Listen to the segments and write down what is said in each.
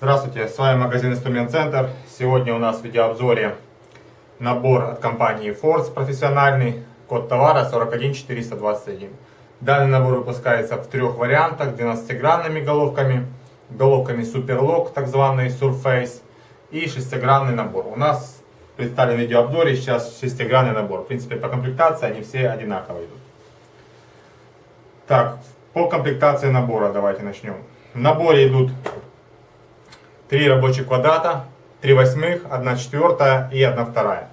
Здравствуйте, с вами магазин Инструмент Центр. Сегодня у нас в видеообзоре набор от компании Force профессиональный, код товара 41421. Данный набор выпускается в трех вариантах, 12-гранными головками, головками Superlock, так званый Surface, и шестигранный набор. У нас представлен в видеообзоре сейчас шестигранный набор. В принципе, по комплектации они все одинаково идут. Так, по комплектации набора давайте начнем. В наборе идут три рабочих квадрата, 3 восьмых, 1 четвертая и 1 вторая.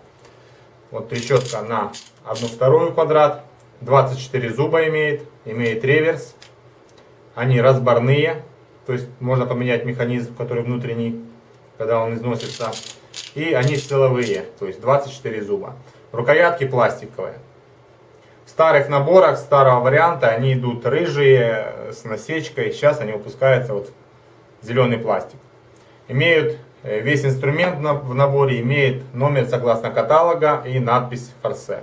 Вот трещотка на 1 вторую квадрат, 24 зуба имеет, имеет реверс. Они разборные, то есть можно поменять механизм, который внутренний, когда он износится. И они силовые, то есть 24 зуба. Рукоятки пластиковые. В старых наборах, старого варианта, они идут рыжие, с насечкой. Сейчас они выпускаются вот зеленый пластик имеют э, весь инструмент в наборе имеет номер согласно каталога и надпись форсе.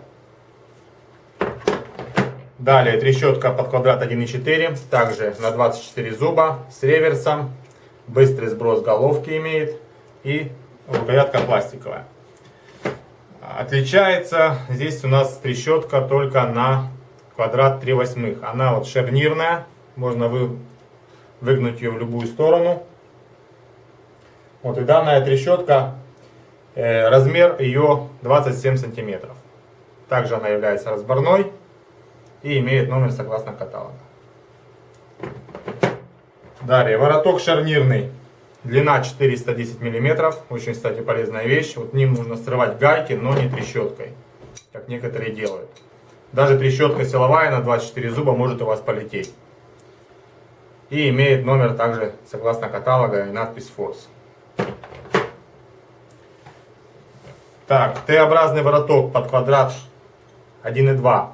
Далее трещотка под квадрат 1.4, также на 24 зуба с реверсом, быстрый сброс головки имеет и рукоятка пластиковая. Отличается здесь у нас трещотка только на квадрат 3 восьмых. Она вот шарнирная, можно вы, выгнуть ее в любую сторону. Вот и данная трещотка, э, размер ее 27 сантиметров. Также она является разборной и имеет номер согласно каталога. Далее, вороток шарнирный. Длина 410 миллиметров. Очень, кстати, полезная вещь. Вот ним нужно срывать гайки, но не трещоткой, как некоторые делают. Даже трещотка силовая на 24 зуба может у вас полететь. И имеет номер также согласно каталога и надпись Force. Так, Т-образный вороток под квадрат 1,2.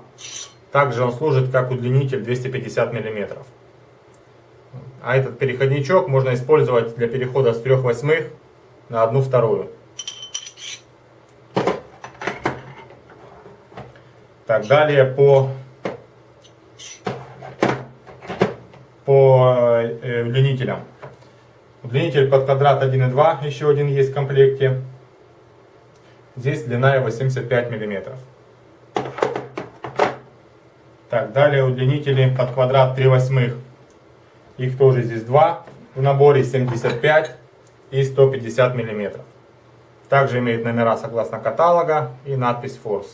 Также он служит как удлинитель 250 мм. А этот переходничок можно использовать для перехода с 3 восьмых на 1 вторую. Так, далее по, по э, удлинителям. Удлинитель под квадрат 1,2 еще один есть в комплекте. Здесь длина 85 мм. Так, далее удлинители под квадрат 3 восьмых. Их тоже здесь два в наборе 75 и 150 мм. Также имеет номера согласно каталога и надпись Force.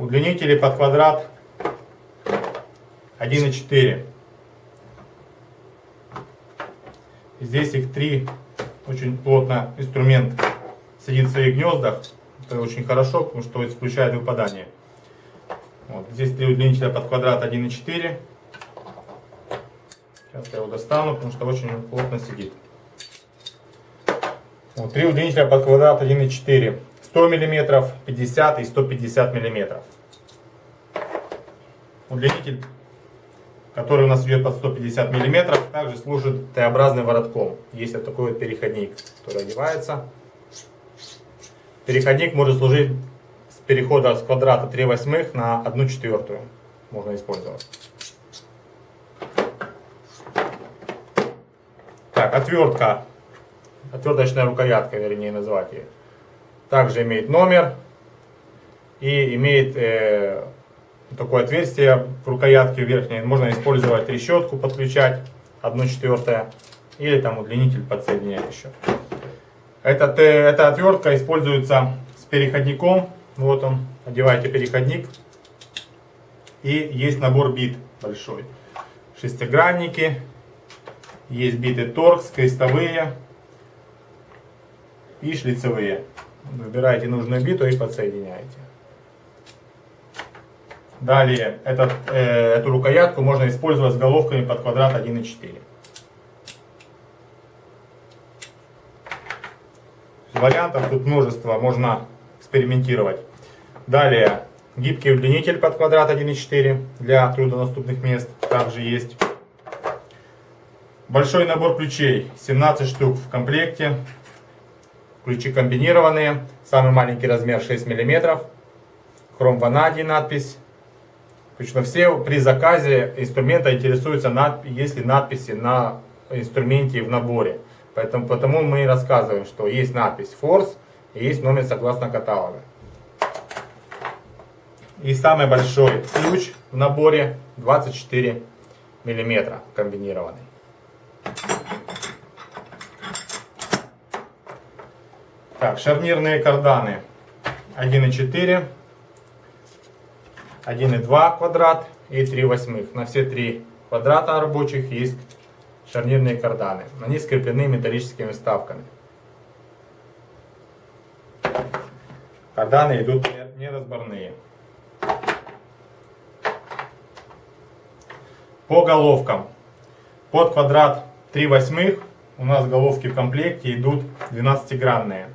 Удлинители под квадрат 1,4. Здесь их три, очень плотно инструмент сидит в своих гнездах. Это очень хорошо, потому что исключает выпадание. Вот. Здесь три удлинителя под квадрат 1,4. Сейчас я его достану, потому что очень плотно сидит. Вот, три удлинителя под квадрат 1,4. 100 мм, 50 и 150 мм. Удлинитель который у нас идет под 150 мм, также служит Т-образным воротком. Есть вот такой вот переходник, который одевается. Переходник может служить с перехода с квадрата 3 восьмых на 1 четвертую. Можно использовать. Так, отвертка. Отверточная рукоятка, вернее назвать ее. Также имеет номер и имеет э, такое отверстие в рукоятке верхней. Можно использовать трещотку, подключать 1 четвертая или там удлинитель подсоединять еще. Этот, эта отвертка используется с переходником. Вот он, одеваете переходник. И есть набор бит большой. Шестигранники, есть биты торкс, крестовые и шлицевые. Выбираете нужную биту и подсоединяете. Далее, этот, э, эту рукоятку можно использовать с головками под квадрат 1,4. Вариантов тут множество, можно экспериментировать. Далее, гибкий удлинитель под квадрат 1,4 для труднодоступных мест. также есть. Большой набор ключей, 17 штук в комплекте. Ключи комбинированные, самый маленький размер 6 мм. Хром ванадий надпись. Причем все при заказе инструмента интересуются, есть ли надписи на инструменте в наборе. Поэтому потому мы и рассказываем, что есть надпись Force и есть номер согласно каталога. И самый большой ключ в наборе 24 миллиметра комбинированный. Так, шарнирные карданы 1,4, 1,2 квадрат и 3 восьмых. На все три квадрата рабочих есть шарнирные карданы. Они скреплены металлическими вставками. Карданы идут неразборные. По головкам. Под квадрат 3 восьмых у нас головки в комплекте идут 12-гранные.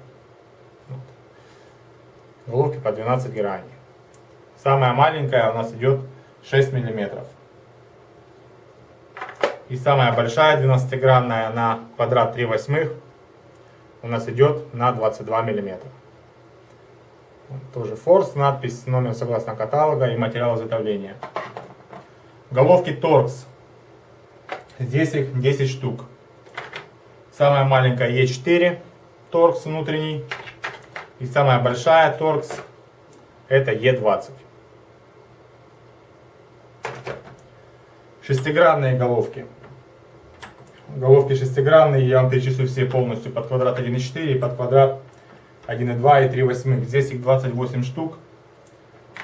Головки по 12 граней. Самая маленькая у нас идет 6 миллиметров. И самая большая 12-гранная на квадрат 3 восьмых у нас идет на 22 миллиметра. Тоже форс, надпись, номер согласно каталога и материал изготовления. Головки торкс. Здесь их 10 штук. Самая маленькая Е4 торкс внутренний. И самая большая торкс это Е20. Шестигранные головки. Головки шестигранные, я вам перечислю все полностью под квадрат 1,4 и под квадрат 1,2 и 3 восьмых. Здесь их 28 штук.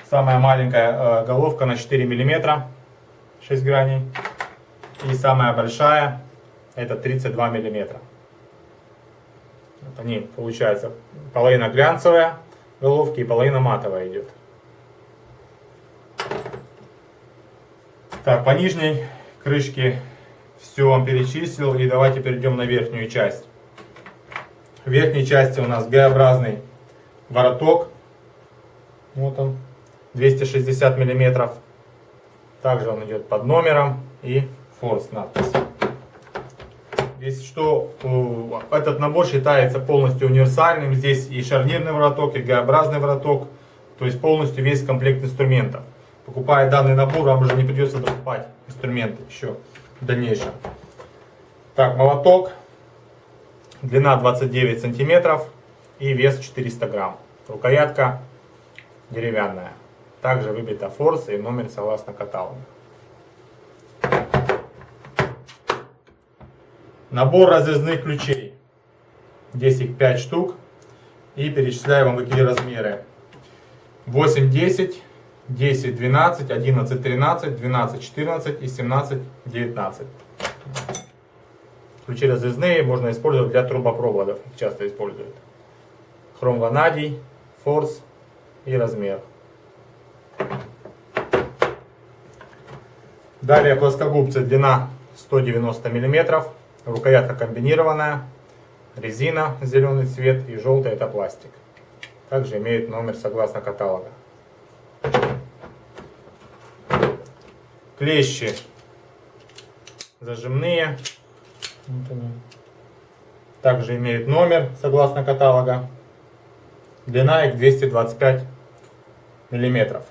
Самая маленькая э, головка на 4 миллиметра. 6 граней. И самая большая это 32 миллиметра. Вот они, получается, половина глянцевая головки и половина матовая идет. Так, по нижней крышке все вам перечислил. И давайте перейдем на верхнюю часть. В верхней части у нас Г-образный вороток. Вот он, 260 миллиметров. Также он идет под номером и форс надпись. Здесь что, этот набор считается полностью универсальным. Здесь и шарнирный вороток, и Г-образный вороток. То есть полностью весь комплект инструментов. Покупая данный набор, вам уже не придется покупать инструменты еще в дальнейшем. Так, молоток. Длина 29 сантиметров и вес 400 грамм. Рукоятка деревянная. Также выбита форс и номер согласно каталогу. Набор разрезных ключей. Здесь их 5 штук. И перечисляю вам какие размеры. 8, 10, 10, 12, 11, 13, 12, 14 и 17, 19. Ключи разрезные можно использовать для трубопроводов. Их часто используют. Хром ванадий, форс и размер. Далее плоскогубцы длина 190 мм, рукоятка комбинированная, резина зеленый цвет и желтый это пластик. Также имеет номер согласно каталога. Клещи зажимные. Также имеют номер согласно каталога. Длина их 225 миллиметров.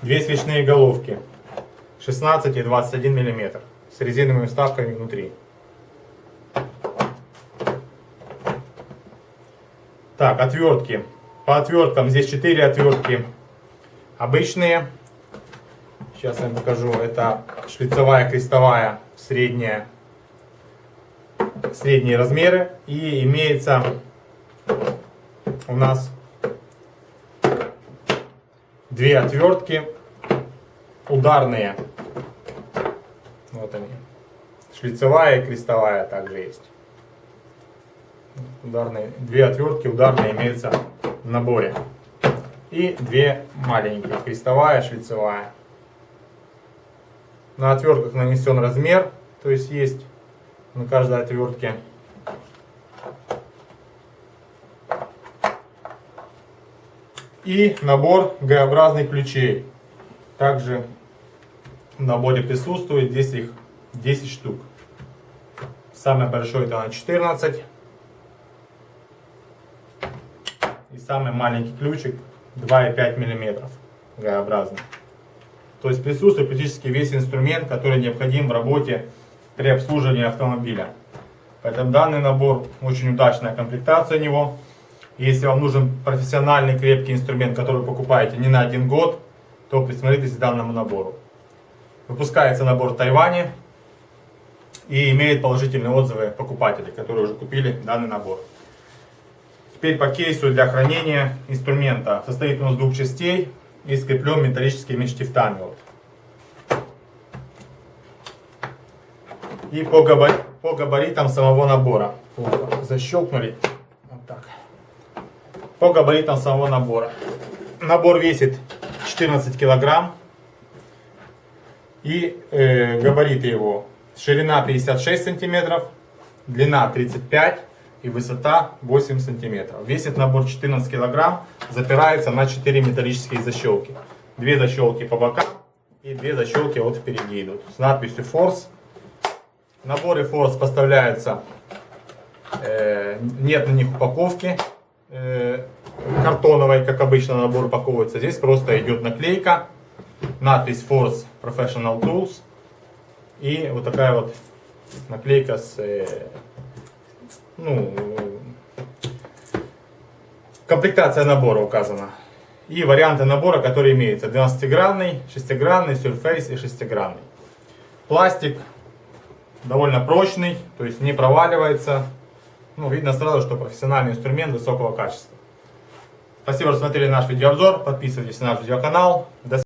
Две свечные головки 16 и 21 мм с резиновыми вставками внутри. Так, отвертки. По отверткам здесь 4 отвертки обычные. Сейчас я вам покажу. Это шлицевая, крестовая, средняя, средние размеры. И имеется у нас две отвертки ударные. Вот они. Шлицевая и крестовая также есть. Ударные, две отвертки ударные имеются в наборе. И две маленькие, крестовая, шлицевая. На отвертках нанесен размер, то есть есть на каждой отвертке и набор Г-образных ключей. также в наборе присутствует. Здесь их 10 штук. Самый большой это на 14. И самый маленький ключик 2,5 мм Г-образный. То есть присутствует практически весь инструмент, который необходим в работе при обслуживании автомобиля. Поэтому данный набор очень удачная комплектация него. Если вам нужен профессиональный крепкий инструмент, который вы покупаете не на один год, то присмотритесь к данному набору. Выпускается набор в Тайване и имеет положительные отзывы покупателей, которые уже купили данный набор. Теперь по кейсу для хранения инструмента. Состоит он из двух частей и скреплен металлическими штифтами. Вот. И по, габар... по габаритам самого набора. Вот, защелкнули. Вот так. По габаритам самого набора. Набор весит 14 килограмм. И э, габариты его. Ширина 56 сантиметров, длина 35 и высота 8 сантиметров. Весит набор 14 килограмм, запирается на 4 металлические защелки. Две защелки по бокам и две защелки вот впереди идут с надписью Force. Наборы Force поставляются, э, нет на них упаковки э, картоновой, как обычно набор упаковывается. Здесь просто идет наклейка, надпись Force Professional Tools и вот такая вот наклейка с э, ну, комплектация набора указана. И варианты набора, которые имеются. 12-гранный, 6-гранный, Surface и 6-гранный. Пластик довольно прочный, то есть не проваливается. Ну, видно сразу, что профессиональный инструмент высокого качества. Спасибо, что смотрели наш видеообзор. Подписывайтесь на наш видеоканал. До